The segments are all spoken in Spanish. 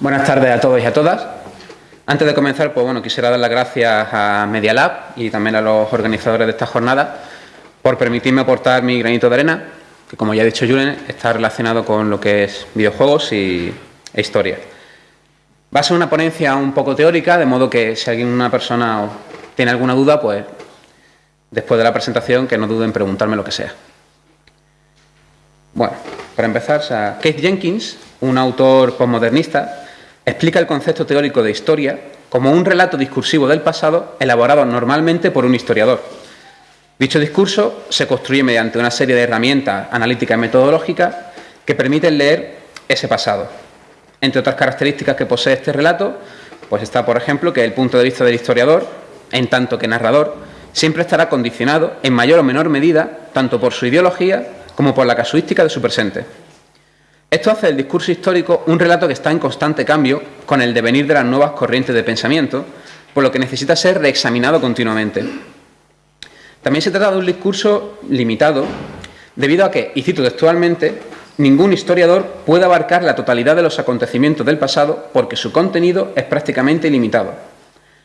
Buenas tardes a todos y a todas. Antes de comenzar, pues bueno, quisiera dar las gracias a Media Lab y también a los organizadores de esta jornada por permitirme aportar mi granito de arena, que como ya ha dicho Julen, está relacionado con lo que es videojuegos y, e historia. Va a ser una ponencia un poco teórica, de modo que si alguien, una persona tiene alguna duda, pues después de la presentación que no duden en preguntarme lo que sea. Bueno, para empezar, Keith Jenkins, un autor postmodernista, explica el concepto teórico de historia como un relato discursivo del pasado elaborado normalmente por un historiador. Dicho discurso se construye mediante una serie de herramientas analíticas y metodológicas que permiten leer ese pasado. Entre otras características que posee este relato, pues está, por ejemplo, que el punto de vista del historiador, en tanto que narrador, siempre estará condicionado, en mayor o menor medida, tanto por su ideología como por la casuística de su presente. Esto hace del discurso histórico un relato que está en constante cambio con el devenir de las nuevas corrientes de pensamiento, por lo que necesita ser reexaminado continuamente. También se trata de un discurso limitado, debido a que, y cito textualmente, ningún historiador puede abarcar la totalidad de los acontecimientos del pasado porque su contenido es prácticamente ilimitado.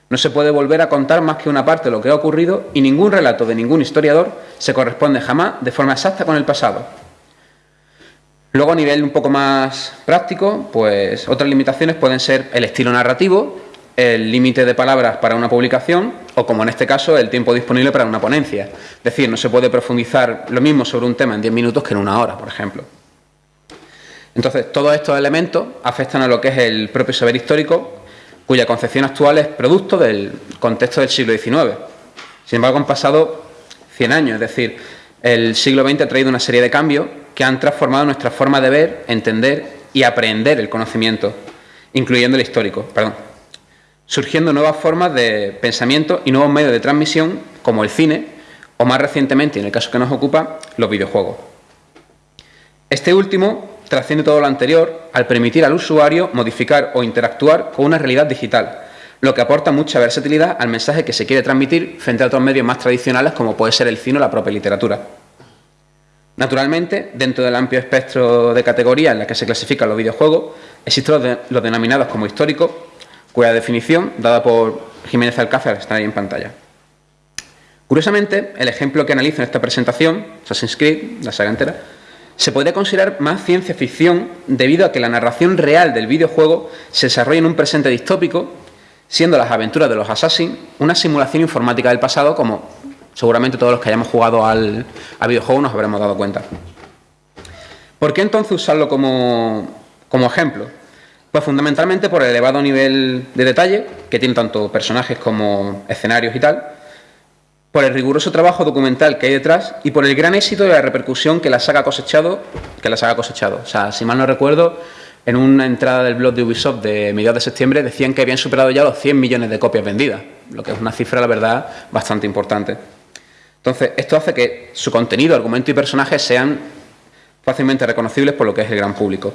No se puede volver a contar más que una parte de lo que ha ocurrido y ningún relato de ningún historiador se corresponde jamás de forma exacta con el pasado. Luego, a nivel un poco más práctico, pues otras limitaciones pueden ser el estilo narrativo, el límite de palabras para una publicación o, como en este caso, el tiempo disponible para una ponencia. Es decir, no se puede profundizar lo mismo sobre un tema en 10 minutos que en una hora, por ejemplo. Entonces, todos estos elementos afectan a lo que es el propio saber histórico, cuya concepción actual es producto del contexto del siglo XIX. Sin embargo, han pasado 100 años, es decir, el siglo XX ha traído una serie de cambios que han transformado nuestra forma de ver, entender y aprender el conocimiento, incluyendo el histórico, perdón, surgiendo nuevas formas de pensamiento y nuevos medios de transmisión, como el cine, o más recientemente, en el caso que nos ocupa, los videojuegos. Este último trasciende todo lo anterior al permitir al usuario modificar o interactuar con una realidad digital, lo que aporta mucha versatilidad al mensaje que se quiere transmitir frente a otros medios más tradicionales como puede ser el cine o la propia literatura. Naturalmente, dentro del amplio espectro de categorías en las que se clasifican los videojuegos, existen los, denominados como históricos, cuya definición, dada por Jiménez Alcázar, está ahí en pantalla. Curiosamente, el ejemplo que analizo en esta presentación, Assassin's Creed, la saga entera, se podría considerar más ciencia ficción debido a que la narración real del videojuego se desarrolla en un presente distópico, siendo las aventuras de los Assassins una simulación informática del pasado como Seguramente todos los que hayamos jugado al, videojuego nos habremos dado cuenta. ¿Por qué entonces usarlo como, como ejemplo? Pues fundamentalmente por el elevado nivel de detalle que tiene tanto personajes como escenarios y tal, por el riguroso trabajo documental que hay detrás y por el gran éxito de la repercusión que la saga ha cosechado, que la saga ha cosechado. O sea, si mal no recuerdo, en una entrada del blog de Ubisoft de mediados de septiembre decían que habían superado ya los 100 millones de copias vendidas, lo que es una cifra, la verdad, bastante importante. Entonces, esto hace que su contenido, argumento y personajes sean fácilmente reconocibles por lo que es el gran público.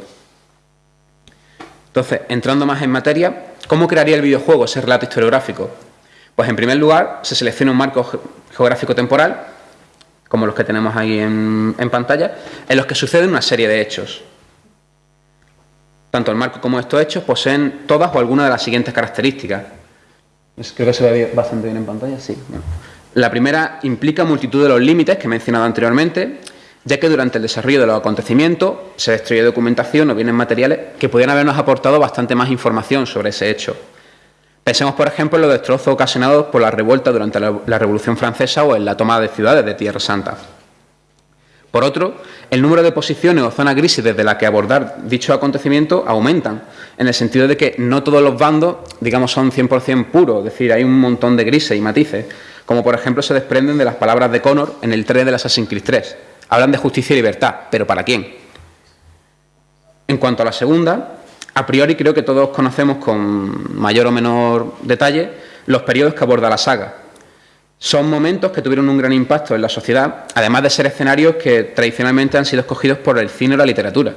Entonces, entrando más en materia, ¿cómo crearía el videojuego ese relato historiográfico? Pues en primer lugar, se selecciona un marco geográfico temporal, como los que tenemos ahí en, pantalla, en los que suceden una serie de hechos. Tanto el marco como estos hechos poseen todas o algunas de las siguientes características. Creo que se ve bastante bien en pantalla, sí. La primera implica multitud de los límites que he mencionado anteriormente, ya que durante el desarrollo de los acontecimientos se destruye documentación o bienes materiales que podrían habernos aportado bastante más información sobre ese hecho. Pensemos, por ejemplo, en los destrozos ocasionados por la revuelta durante la Revolución Francesa o en la toma de ciudades de Tierra Santa. Por otro, el número de posiciones o zonas grises desde las que abordar dichos acontecimientos aumentan, en el sentido de que no todos los bandos, digamos, son 100% puros, es decir, hay un montón de grises y matices, como por ejemplo se desprenden de las palabras de Connor en el 3 del Assassin's Creed 3. Hablan de justicia y libertad, pero ¿para quién? En cuanto a la segunda, a priori creo que todos conocemos con mayor o menor detalle los periodos que aborda la saga. Son momentos que tuvieron un gran impacto en la sociedad, además de ser escenarios que tradicionalmente han sido escogidos por el cine o la literatura.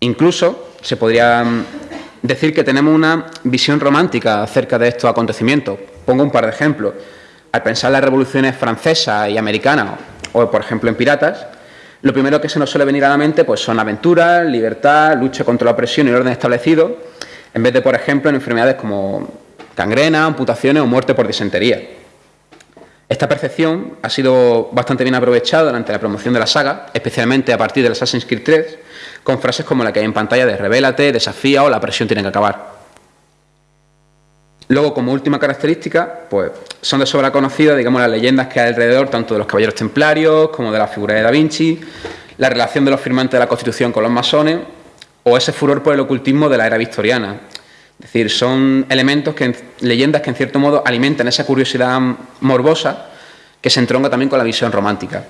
Incluso se podría mm, decir que tenemos una visión romántica acerca de estos acontecimientos. Pongo un par de ejemplos. Al pensar en las revoluciones francesa y americana, o por ejemplo en Piratas, lo primero que se nos suele venir a la mente pues, son aventuras, libertad, lucha contra la opresión y el orden establecido, en vez de, por ejemplo, en enfermedades como gangrena, amputaciones o muerte por disentería. Esta percepción ha sido bastante bien aprovechada durante la promoción de la saga, especialmente a partir del Assassin's Creed 3, con frases como la que hay en pantalla de revélate, desafía o la presión tiene que acabar. Luego, como última característica, pues son de sobra conocidas, digamos, las leyendas que hay alrededor tanto de los caballeros templarios como de la figura de Da Vinci, la relación de los firmantes de la Constitución con los masones o ese furor por el ocultismo de la era victoriana. Es decir, son elementos, que, leyendas que en cierto modo alimentan esa curiosidad morbosa que se entronca también con la visión romántica.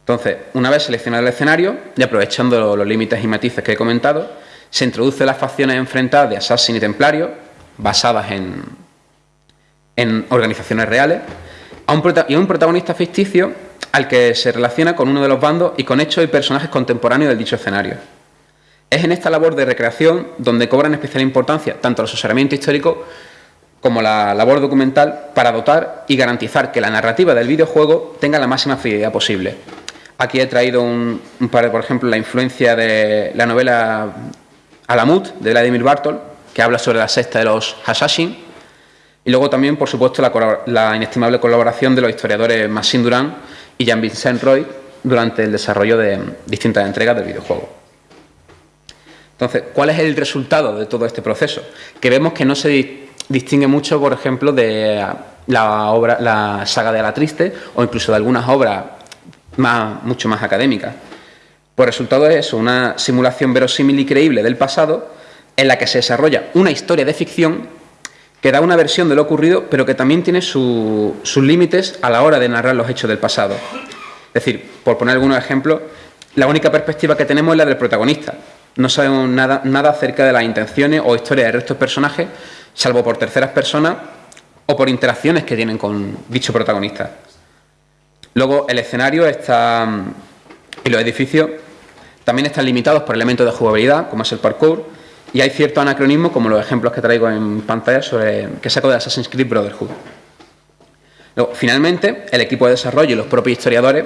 Entonces, una vez seleccionado el escenario y aprovechando los límites y matices que he comentado, se introduce las facciones enfrentadas de Assassin y Templario, basadas en, en organizaciones reales, y a un protagonista ficticio al que se relaciona con uno de los bandos y con hechos y personajes contemporáneos del dicho escenario. Es en esta labor de recreación donde cobran especial importancia tanto el asesoramiento histórico como la labor documental para dotar y garantizar que la narrativa del videojuego tenga la máxima fidelidad posible. Aquí he traído un, par, por ejemplo, la influencia de la novela Alamut de Vladimir Bartol, que habla sobre la sexta de los Hashashin, y luego también, por supuesto, la, inestimable colaboración de los historiadores Massin Durán y Jean-Vincent Roy durante el desarrollo de distintas entregas del videojuego. Entonces, ¿cuál es el resultado de todo este proceso? Que vemos que no se distingue mucho, por ejemplo, de la, obra, la saga de la triste o incluso de algunas obras más, mucho más académicas. Por resultado es eso, una simulación verosímil y creíble del pasado en la que se desarrolla una historia de ficción que da una versión de lo ocurrido, pero que también tiene sus límites a la hora de narrar los hechos del pasado. Es decir, por poner algunos ejemplos, la única perspectiva que tenemos es la del protagonista. No sabemos nada, nada acerca de las intenciones o historias de restos personajes, salvo por terceras personas o por interacciones que tienen con dicho protagonista. Luego, el escenario está y los edificios también están limitados por elementos de jugabilidad, como es el parkour, y hay cierto anacronismo, como los ejemplos que traigo en pantalla, sobre, que saco de Assassin's Creed Brotherhood. Luego, finalmente, el equipo de desarrollo y los propios historiadores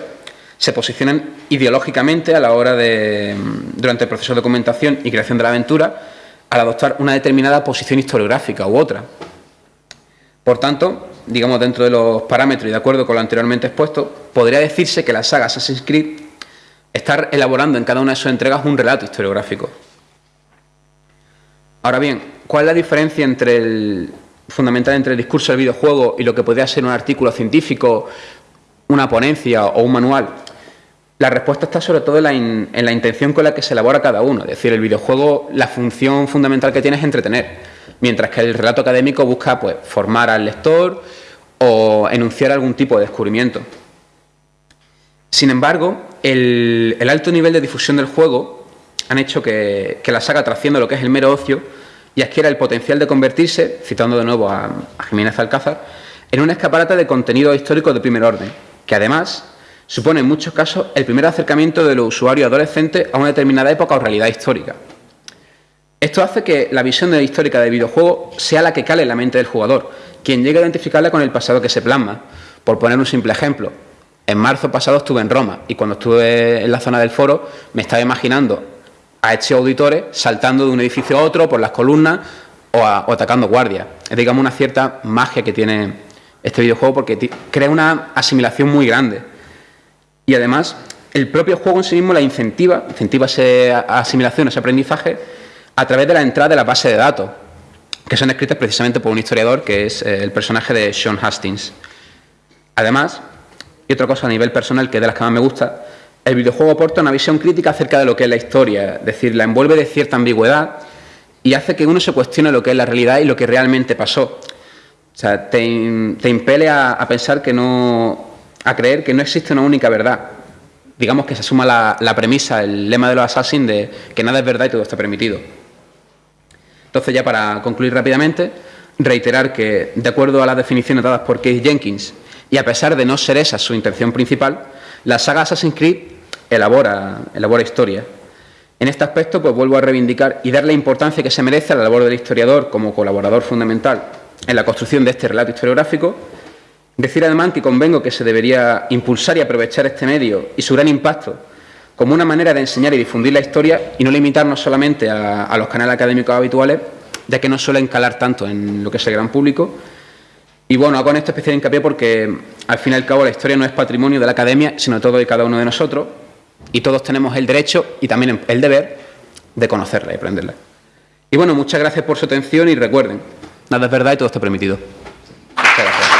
se posicionan ideológicamente a la hora de, durante el proceso de documentación y creación de la aventura, al adoptar una determinada posición historiográfica u otra. Por tanto, digamos dentro de los parámetros y de acuerdo con lo anteriormente expuesto, podría decirse que la saga Assassin's Creed está elaborando en cada una de sus entregas un relato historiográfico. Ahora bien, ¿cuál es la diferencia entre el, fundamental entre el discurso del videojuego y lo que podría ser un artículo científico, una ponencia o un manual? La respuesta está sobre todo en la, intención con la que se elabora cada uno. Es decir, el videojuego, la función fundamental que tiene es entretener, mientras que el relato académico busca pues, formar al lector o enunciar algún tipo de descubrimiento. Sin embargo, el alto nivel de difusión del juego han hecho que, la saga trascienda lo que es el mero ocio y adquiera el potencial de convertirse, citando de nuevo a, Jiménez Alcázar, en un escaparate de contenido histórico de primer orden, que además supone en muchos casos el primer acercamiento de los usuarios adolescentes a una determinada época o realidad histórica. Esto hace que la visión de la histórica del videojuego sea la que cale en la mente del jugador, quien llegue a identificarla con el pasado que se plasma. Por poner un simple ejemplo, en marzo pasado estuve en Roma y cuando estuve en la zona del foro me estaba imaginando a estos auditores saltando de un edificio a otro por las columnas o, atacando guardias. Es, digamos, una cierta magia que tiene este videojuego porque crea una asimilación muy grande. Y además, el propio juego en sí mismo la incentiva, incentiva esa asimilación, ese aprendizaje, a través de la entrada de la base de datos, que son escritas precisamente por un historiador que es eh, el personaje de Sean Hastings. Además, y otra cosa a nivel personal que es de las que más me gusta, el videojuego aporta una visión crítica acerca de lo que es la historia, es decir, la envuelve de cierta ambigüedad y hace que uno se cuestione lo que es la realidad y lo que realmente pasó. O sea, te, impele a, pensar que no, a creer que no existe una única verdad. Digamos que se asuma la, premisa, el lema de los Assassins de que nada es verdad y todo está permitido. Entonces, ya para concluir rápidamente, reiterar que, de acuerdo a las definiciones dadas por Keith Jenkins, y a pesar de no ser esa su intención principal, la saga Assassin's Creed elabora, elabora historia. En este aspecto, pues vuelvo a reivindicar y dar la importancia que se merece a la labor del historiador como colaborador fundamental en la construcción de este relato historiográfico. Decir además que convengo que se debería impulsar y aprovechar este medio y su gran impacto como una manera de enseñar y difundir la historia y no limitarnos solamente a, los canales académicos habituales, ya que no suelen calar tanto en lo que es el gran público. Y bueno, hago en esto especial hincapié porque al fin y al cabo la historia no es patrimonio de la academia, sino todo y cada uno de nosotros, y todos tenemos el derecho y también el deber de conocerla y aprenderla. Y bueno, muchas gracias por su atención y recuerden, nada es verdad y todo está permitido. Muchas gracias.